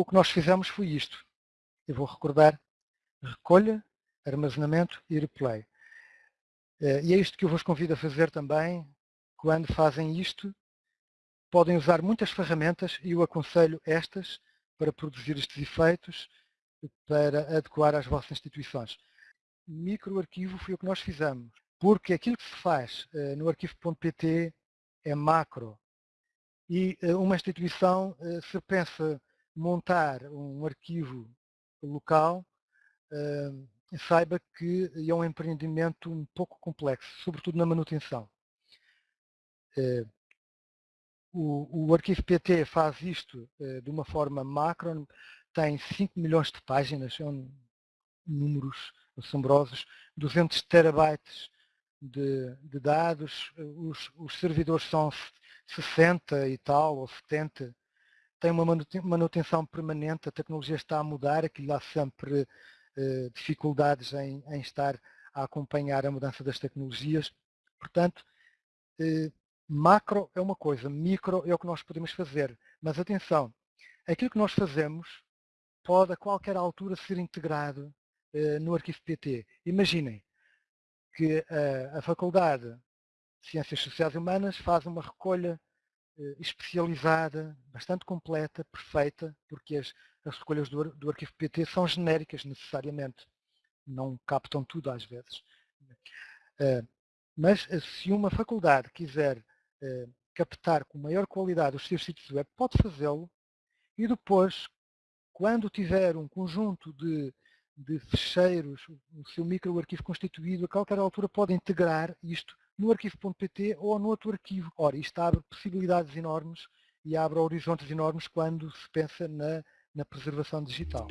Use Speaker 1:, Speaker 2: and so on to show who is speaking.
Speaker 1: o que nós fizemos foi isto. Eu vou recordar recolha, armazenamento e replay. Eh, e é isto que eu vos convido a fazer também, quando fazem isto, podem usar muitas ferramentas e eu aconselho estas para produzir estes efeitos, para adequar às vossas instituições. Microarquivo foi o que nós fizemos, porque aquilo que se faz uh, no arquivo.pt é macro. E uh, uma instituição, se pensa montar um arquivo local, saiba que é um empreendimento um pouco complexo, sobretudo na manutenção. O, o arquivo PT faz isto de uma forma macro, tem 5 milhões de páginas, são números assombrosos, 200 terabytes de, de dados, os, os, servidores são 60 e tal, ou 70, tem uma manutenção permanente, a tecnologia está a mudar, aquilo há sempre eh, dificuldades em, em, estar a acompanhar a mudança das tecnologias. Portanto, eh, macro é uma coisa, micro é o que nós podemos fazer. Mas atenção, aquilo que nós fazemos pode a qualquer altura ser integrado eh, no arquivo PT. Imaginem que a, Faculdade de Ciências Sociais e Humanas faz uma recolha especializada, bastante completa, perfeita, porque as, as recolhas do, do, arquivo PT são genéricas necessariamente, não captam tudo às vezes. Uh, mas se uma faculdade quiser captar com maior qualidade os seus sítios web, pode fazê-lo e depois, quando tiver um conjunto de, de fecheiros, o seu microarquivo constituído, a qualquer altura pode integrar isto no arquivo.pt ou no outro arquivo. Ora, isto abre possibilidades enormes e abre horizontes enormes quando se pensa na, na preservação digital.